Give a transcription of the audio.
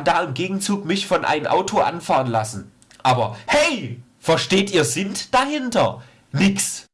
kann da im Gegenzug mich von einem Auto anfahren lassen. Aber hey, versteht ihr sind dahinter? Nix.